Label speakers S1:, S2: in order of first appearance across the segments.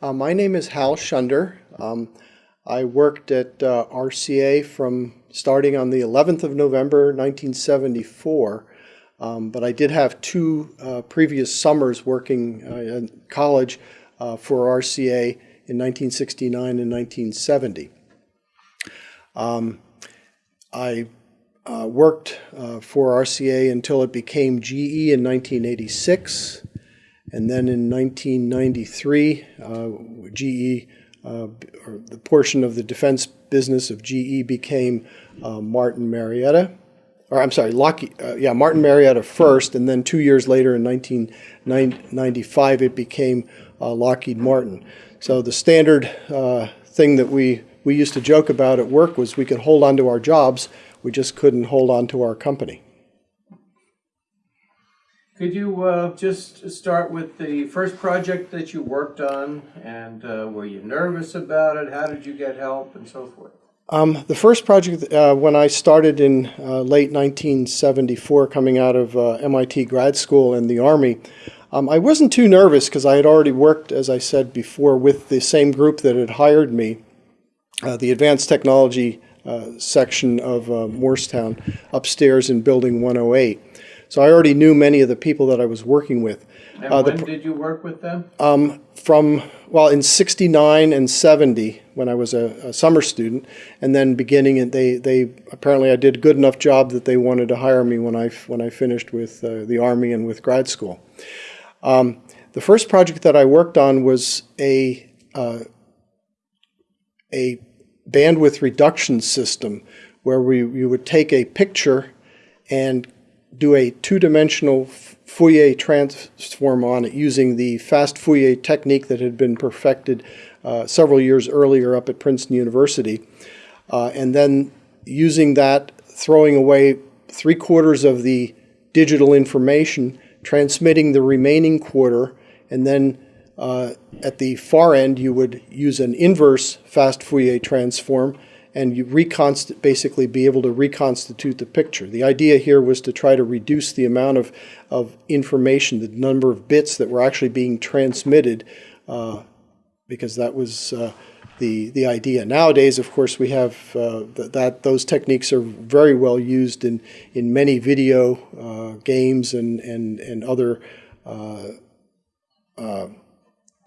S1: Uh, my name is Hal Shunder. Um, I worked at uh, RCA from starting on the 11th of November 1974, um, but I did have two uh, previous summers working uh, in college uh, for RCA in 1969 and 1970. Um, I uh, worked for RCA until it became GE in 1986. And then in 1993, uh, GE, uh, or the portion of the defense business of GE became uh, Martin Marietta. Or I'm sorry, Lockheed, uh, yeah, Martin Marietta first, and then two years later in 1995, it became uh, Lockheed Martin. So the standard uh, thing that we, we used to joke about at work was we could hold on to our jobs, we just couldn't hold on to our company.
S2: Could you uh, just start with the first project that you worked on and uh, were you nervous about it? How did you get help and so forth?
S1: Um, the first project, uh, when I started in uh, late 1974, coming out of uh, MIT grad school and the Army, um, I wasn't too nervous because I had already worked, as I said before, with the same group that had hired me, uh, the Advanced Technology section of Moorestown, upstairs in Building 108. So I already knew many of the people that I was working with.
S2: And uh, when did you work with them?
S1: Um, from, well, in 69 and 70 when I was a, a summer student, and then beginning, and they, they, apparently I did a good enough job that they wanted to hire me when I, when I finished with uh, the Army and with grad school. Um, the first project that I worked on was a, uh, a bandwidth reduction system where we, we would take a picture and do a two-dimensional Fourier transform on it using the fast Fourier technique that had been perfected uh, several years earlier up at Princeton University. Uh, and then using that, throwing away three quarters of the digital information, transmitting the remaining quarter, and then uh, at the far end you would use an inverse fast Fourier transform and you reconst basically be able to reconstitute the picture. The idea here was to try to reduce the amount of, of information, the number of bits that were actually being transmitted, uh, because that was uh, the, the idea. Nowadays, of course, we have uh, th that those techniques are very well used in, in many video uh, games and, and, and other uh, uh,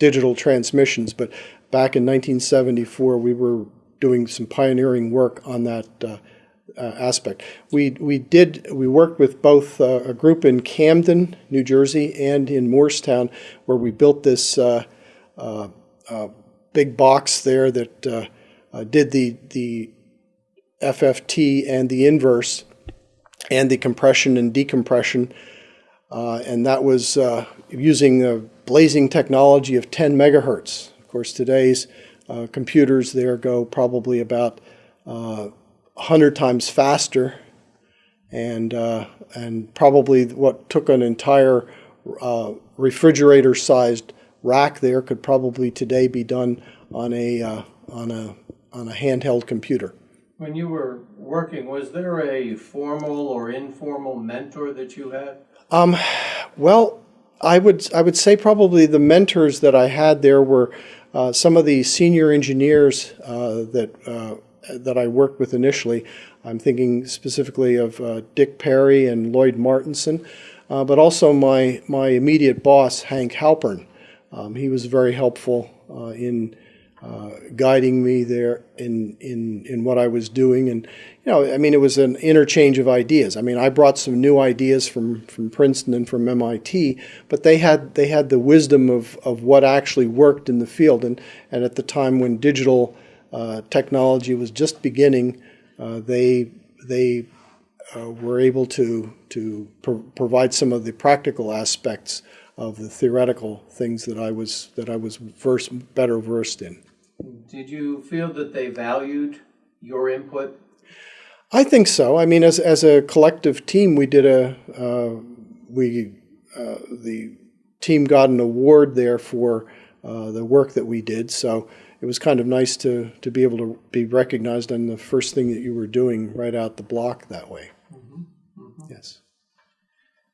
S1: digital transmissions. But back in 1974, we were doing some pioneering work on that uh, uh, aspect. We, we did, we worked with both uh, a group in Camden, New Jersey, and in Moorestown, where we built this uh, uh, uh, big box there that did the, the FFT and the inverse and the compression and decompression. and that was using the blazing technology of 10 megahertz. Of course, today's uh, computers there go probably about uh, 100 times faster and, uh, and probably what took an entire uh, refrigerator-sized rack there could probably today be done on a, uh, on, a, on a handheld computer.
S2: When you were working, was there a formal or informal mentor that you had?
S1: Um, well, I would I would say probably the mentors that I had there were uh, some of the senior engineers uh, that, uh, that I worked with initially, I'm thinking specifically of uh, Dick Perry and Lloyd Martinson, but also my, my immediate boss, Hank Halpern. Um, he was very helpful in uh, guiding me there in, in, in what I was doing. And, you know, I mean, it was an interchange of ideas. I mean, I brought some new ideas from, from Princeton and from MIT, but they had, they had the wisdom of, of what actually worked in the field. And, and at the time when digital uh, technology was just beginning, uh, they, they uh, were able to, to pro provide some of the practical aspects of the theoretical things that I was, that I was versed, better versed in.
S2: Did you feel that they valued your input?
S1: I think so. I mean, as, as a collective team, we did a, uh, we, uh, the team got an award there for uh, the work that we did. So it was kind of nice to, to be able to be recognized on the first thing that you were doing right out the block that way. Mm -hmm. Mm -hmm. Yes.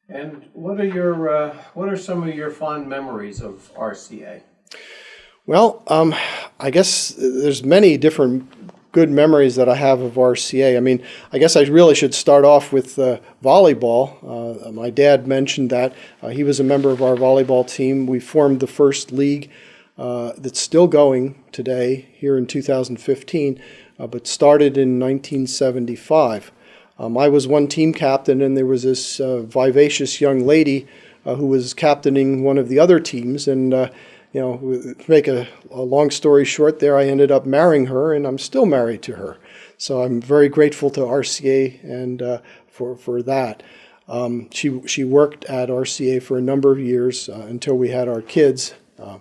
S2: And what are your, uh, what are some of your fond memories of RCA?
S1: Well, um, I guess there's many different good memories that I have of RCA. I mean, I guess I really should start off with uh, volleyball. Uh, my dad mentioned that uh, he was a member of our volleyball team. We formed the first league uh, that's still going today here in 2015, uh, but started in 1975. Um, I was one team captain, and there was this uh, vivacious young lady who was captaining one of the other teams, and you know, to make a, a, long story short there, I ended up marrying her and I'm still married to her. So I'm very grateful to RCA and uh, for, for that. Um, she, she worked at RCA for a number of years uh, until we had our kids. Uh,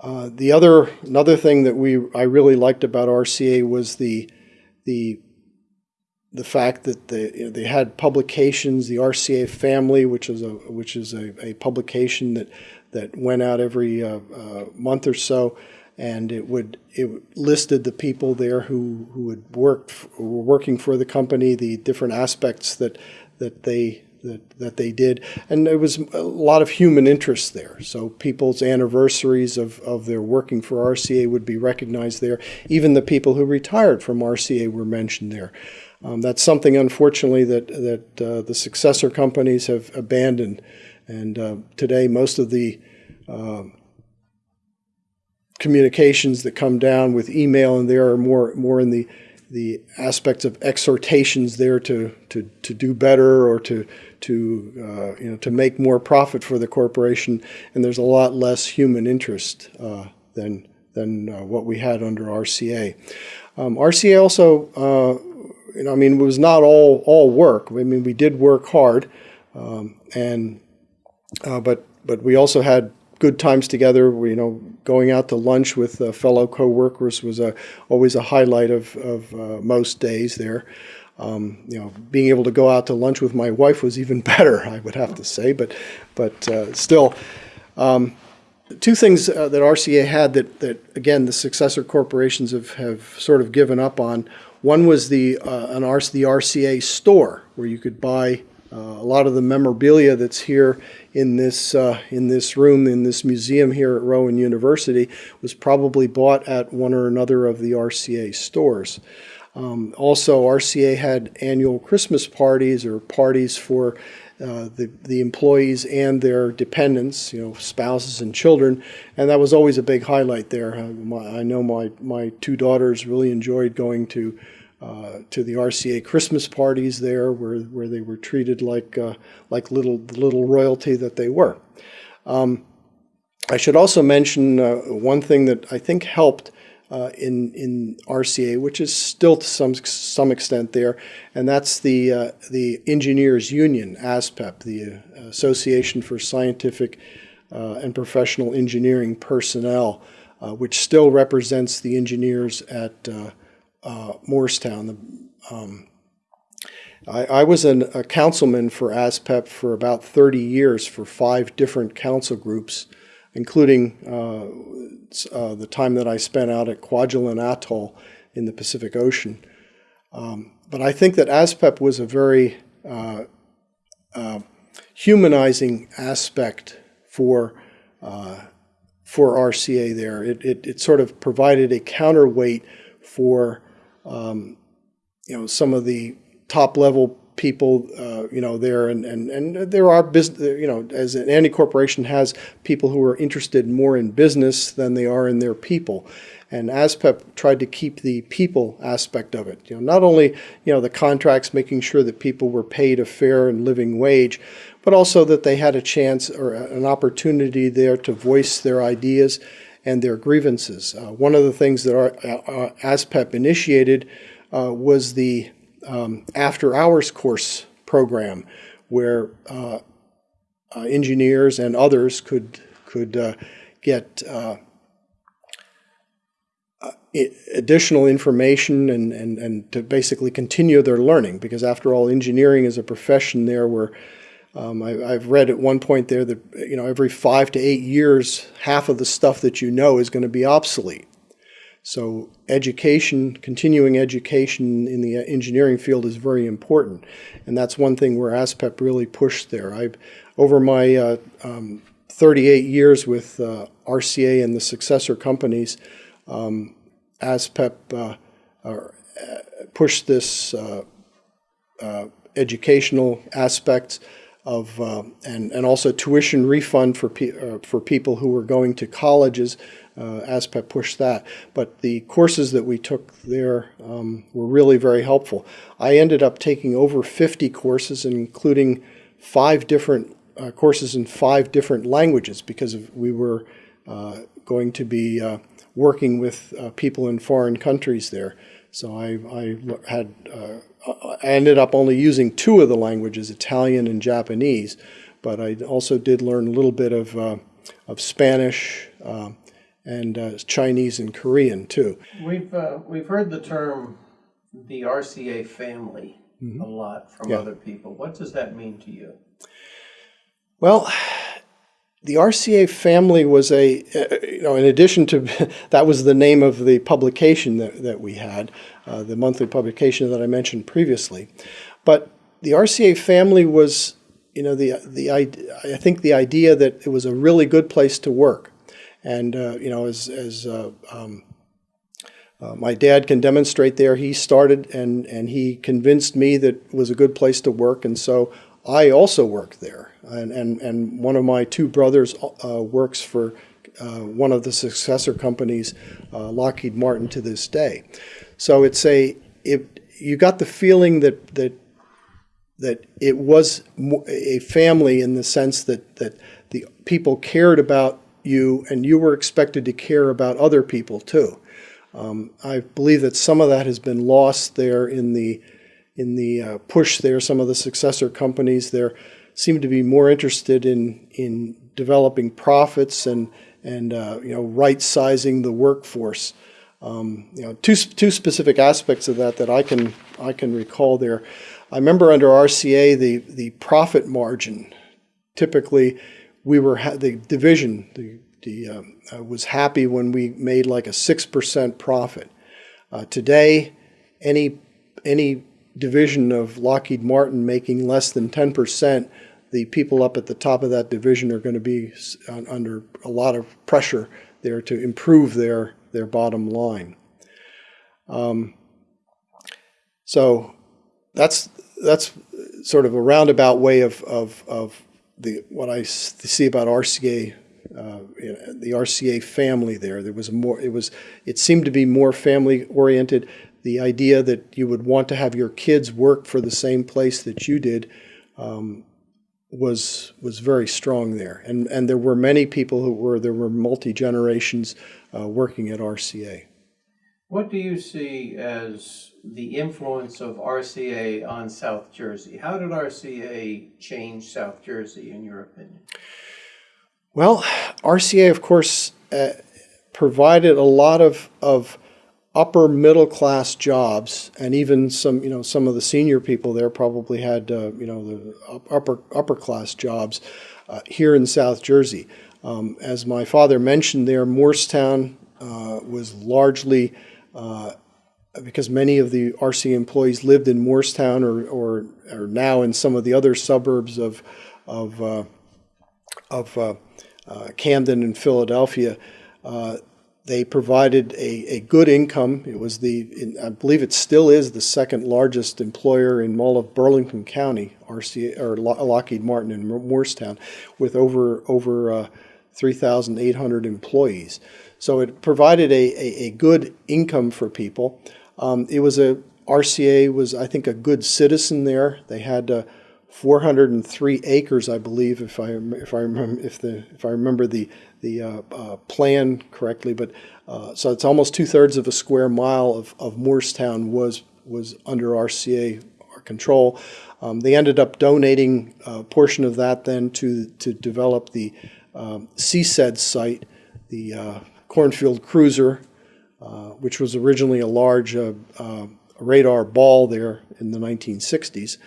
S1: uh the other another thing that we I really liked about RCA was the the the fact that they you know, they had publications, the RCA Family, which is a which is a, a publication that that went out every uh, uh, month or so, and it would it listed the people there who who had worked were working for the company, the different aspects that that they that, that they did. And there was a lot of human interest there. So people's anniversaries of, of their working for RCA would be recognized there. Even the people who retired from RCA were mentioned there. Um, that's something, unfortunately, that, that uh, the successor companies have abandoned. And uh, today, most of the uh, communications that come down with email and there are more more in the the aspects of exhortations there to to, to do better or to to uh, you know to make more profit for the corporation, and there's a lot less human interest uh, than than uh, what we had under RCA. Um, RCA also, uh, you know, I mean, it was not all all work. I mean, we did work hard, um, and uh, but but we also had good times together. You know, going out to lunch with uh, fellow coworkers was a, always a highlight of, of uh, most days there. Um, you know, being able to go out to lunch with my wife was even better, I would have to say. But, but uh, still, um, two things uh, that RCA had that, that again the successor corporations have, have sort of given up on. One was the uh, an the RCA store where you could buy uh, a lot of the memorabilia that's here in this uh, in this room in this museum here at Rowan University was probably bought at one or another of the RCA stores. Um, also, RCA had annual Christmas parties or parties for uh, the, the employees and their dependents, you know, spouses and children, and that was always a big highlight there. Uh, my, I know my, my two daughters really enjoyed going to uh, to the RCA Christmas parties there, where where they were treated like uh, like little little royalty that they were. Um, I should also mention uh, one thing that I think helped uh, in in RCA, which is still to some some extent there, and that's the uh, the Engineers Union, ASPEP, the Association for Scientific and Professional Engineering Personnel, which still represents the engineers at uh, Moorestown. The, um, I, I, was an, a councilman for ASPEP for about 30 years for five different council groups, including uh, uh, the time that I spent out at Kwajalein Atoll in the Pacific Ocean. Um, but I think that ASPEP was a very uh, uh, humanizing aspect for uh, for RCA there. It, it, it, sort of provided a counterweight for um, you know, some of the top level people, uh, you know, there and, and, and there are business, you know, as any corporation has people who are interested more in business than they are in their people. And ASPEP tried to keep the people aspect of it. You know, not only, you know, the contracts, making sure that people were paid a fair and living wage, but also that they had a chance or an opportunity there to voice their ideas and their grievances. Uh, one of the things that our, uh, ASPEP initiated uh, was the um, after hours course program where uh, uh, engineers and others could, could uh, get additional information and, and, and to basically continue their learning because after all engineering is a profession there where um, I, have read at one point there that you know every five to eight years, half of the stuff that you know is going to be obsolete. So education, continuing education in the engineering field is very important, and that's one thing where ASPEP really pushed there. I've over my uh, um, 38 years with uh, RCA and the successor companies, um, ASPEP uh, uh, pushed this uh, uh, educational aspects of uh, and and also tuition refund for pe- uh, for people who were going to colleges. Uh, ASPEP pushed that, but the courses that we took there um, were really very helpful. I ended up taking over 50 courses, including five different uh, courses in five different languages, because of, we were uh, going to be uh, working with people in foreign countries there. So I, I had uh, I ended up only using two of the languages, Italian and Japanese, but I also did learn a little bit of uh, of Spanish uh, and uh, Chinese and Korean too.
S2: We've, uh, we've heard the term the RCA family a lot from
S1: Yeah.
S2: other people. What does that mean to you?
S1: Well, the RCA family was a, uh, you know, in addition to, that was the name of the publication that, that we had, uh, the monthly publication that I mentioned previously. But the RCA family was, you know, the, the, I think the idea that it was a really good place to work. And, uh, you know, as, as uh, um, uh, my dad can demonstrate there, he started and, and he convinced me that it was a good place to work. And so I also worked there. And, and, and one of my two brothers uh, works for uh, one of the successor companies, uh, Lockheed Martin, to this day. So it's a, it, you got the feeling that, that that it was a family in the sense that, that the people cared about you and you were expected to care about other people too. Um, I believe that some of that has been lost there in the in the uh, push there. Some of the successor companies there seem to be more interested in in developing profits and and uh, you know right sizing the workforce. Um, you know, two two specific aspects of that that I can I can recall there. I remember under RCA the the profit margin. Typically, we were the division the the um, uh, was happy when we made like a six percent profit. Uh, today, any any division of Lockheed Martin making less than ten percent, the people up at the top of that division are going to be under a lot of pressure there to improve their their bottom line. Um, so that's that's sort of a roundabout way of of, of the what I see about RCA. Uh, you know, the RCA family there. There was more. It was. It seemed to be more family oriented. The idea that you would want to have your kids work for the same place that you did um, was was very strong there. And and there were many people who were there were multi generations uh, working at RCA.
S2: What do you see as the influence of RCA on South Jersey? How did RCA change South Jersey, in your opinion?
S1: Well, RCA, of course, uh, provided a lot of, of upper middle class jobs, and even some, you know, some of the senior people there probably had, uh, you know, the upper upper class jobs uh, here in South Jersey. Um, as my father mentioned, there, Moorestown uh, was largely uh, because many of the RC employees lived in Moorestown or, or, or now in some of the other suburbs of, of, uh, of uh, Camden and Philadelphia. They provided a, a good income. It was the, in, I believe it still is the second largest employer in all of Burlington County, RCA, or Lockheed Martin in Moorestown, with over, over uh, 3,800 employees. So it provided a, a, a good income for people. Um, it was a RCA was I think a good citizen there. They had uh, 403 acres, I believe, if I if I remember if the if I remember the the uh, uh, plan correctly. But uh, so it's almost two thirds of a square mile of, of Moorestown was was under RCA control. Um, they ended up donating a portion of that then to to develop the um, CSED site, the uh, Cornfield Cruiser, uh, which was originally a large uh, uh, radar ball there in the 1960s.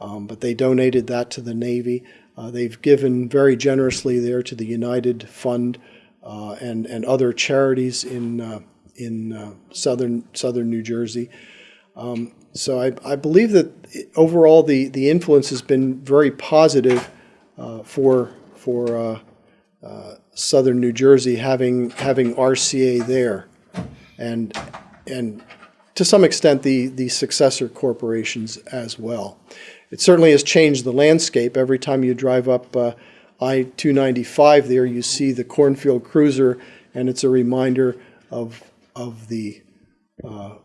S1: Um, but they donated that to the Navy. Uh, they've given very generously there to the United Fund uh, and and other charities in uh, in uh, southern southern New Jersey. Um, so I, I believe that overall the, the influence has been very positive uh, for for uh, southern New Jersey, having having RCA there, and and to some extent the the successor corporations as well. It certainly has changed the landscape. Every time you drive up uh, I-295 there, you see the cornfield cruiser, and it's a reminder of of the uh,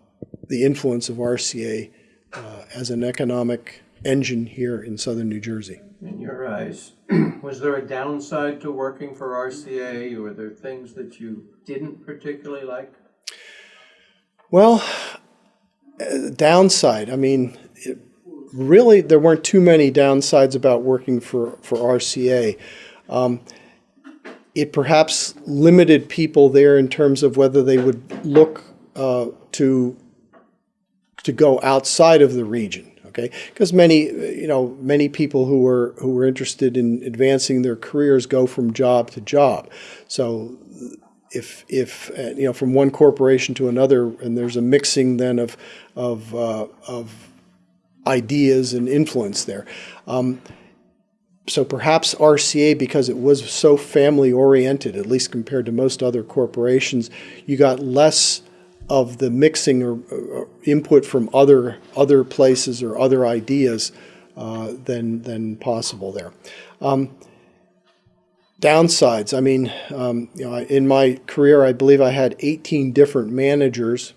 S1: the influence of RCA uh, as an economic engine here in southern New Jersey.
S2: In your eyes, was there a downside to working for RCA? Were there things that you didn't particularly like?
S1: Well, uh, downside, I mean, it, really, there weren't too many downsides about working for, for RCA. Um, it perhaps limited people there in terms of whether they would look uh, to to go outside of the region. Okay, because many you know many people who were who were interested in advancing their careers go from job to job. So if if uh, you know from one corporation to another, and there's a mixing then of of uh, of ideas and influence there. Um, so perhaps RCA, because it was so family oriented, at least compared to most other corporations, you got less of the mixing or, or input from other other places or other ideas uh, than than possible there. Um, downsides. I mean, um, you know, in my career, I believe I had 18 different managers.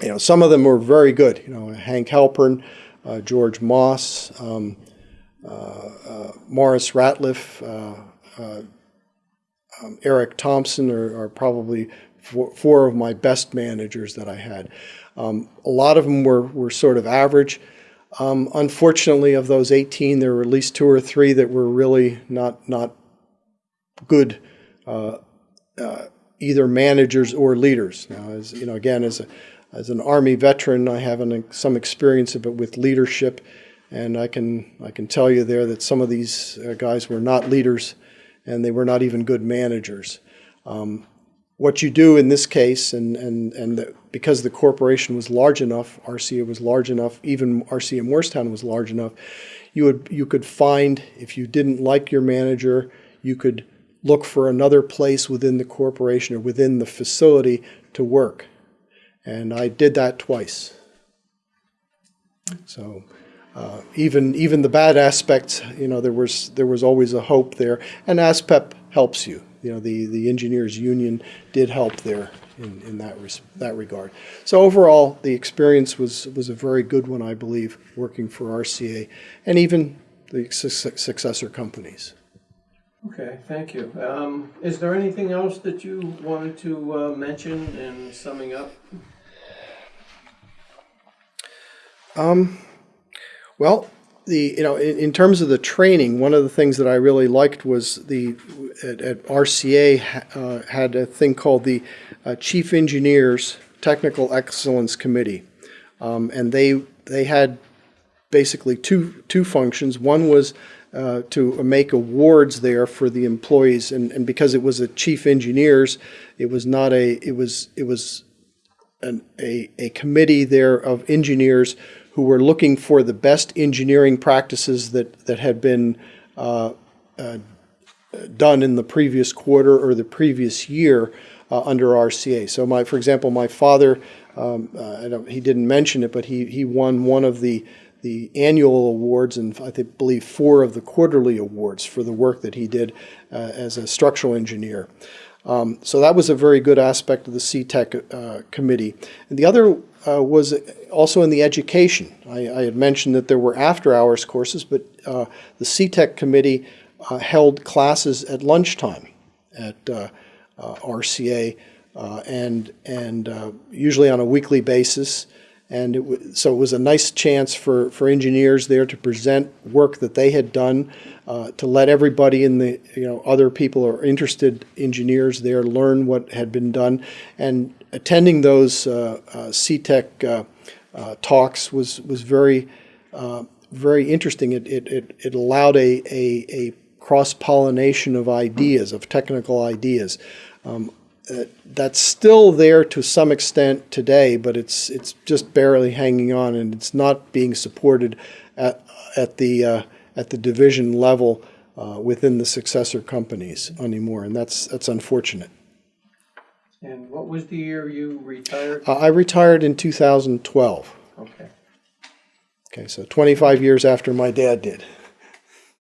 S1: You know, some of them were very good. You know, Hank Halpern, George Moss. Um, uh, Morris Ratliff, uh, uh, um, Eric Thompson are, are probably four, four, of my best managers that I had. Um, a lot of them were, were sort of average. Um, unfortunately, of those 18, there were at least two or three that were really not not good, uh, uh, either managers or leaders. Now, as you know, again, as a as an Army veteran, I have an, some experience of it with leadership and I can, I can tell you there that some of these uh, guys were not leaders and they were not even good managers. Um, what you do in this case, and, and, and the, because the corporation was large enough, RCA was large enough, even RCA Moorestown was large enough, you, would, you could find, if you didn't like your manager, you could look for another place within the corporation or within the facility to work. And I did that twice. So uh, even even the bad aspects, you know, there was there was always a hope there, and ASPEP helps you. You know, the the engineers union did help there in, in that that regard. So overall, the experience was was a very good one, I believe, working for RCA and even the su successor companies.
S2: Okay, thank you. Um, is there anything else that you wanted to uh, mention in summing up?
S1: Um, well, the you know in, in, terms of the training, one of the things that I really liked was the at, at RCA uh, had a thing called the uh, Chief Engineers Technical Excellence Committee, um, and they they had basically two two functions. One was uh, to make awards there for the employees, and, and because it was a chief engineers, it was not a it was it was an, a a committee there of engineers who were looking for the best engineering practices that, that had been uh, uh, done in the previous quarter or the previous year uh, under RCA. So, my, for example, my father, um, uh, he didn't mention it, but he, he won one of the the annual awards and I think, believe four of the quarterly awards for the work that he did uh, as a structural engineer. Um, so that was a very good aspect of the CTEC uh, committee. And the other uh, was also in the education. I, I, had mentioned that there were after-hours courses, but uh, the CTEC committee uh, held classes at lunchtime at uh, uh, RCA, and and usually on a weekly basis. And it so it was a nice chance for, for engineers there to present work that they had done, uh, to let everybody in the, you know, other people or interested engineers there learn what had been done. And attending those uh, uh, CTEC uh, uh, talks was, was very, uh, very interesting. It, it, it, it allowed a, a, a cross-pollination of ideas, of technical ideas. Um, uh, that's still there to some extent today, but it's it's just barely hanging on, and it's not being supported at at the uh, at the division level uh, within the successor companies anymore, and that's that's unfortunate.
S2: And what was the year you retired?
S1: Uh, I retired in 2012.
S2: Okay.
S1: Okay, so 25 years after my dad did.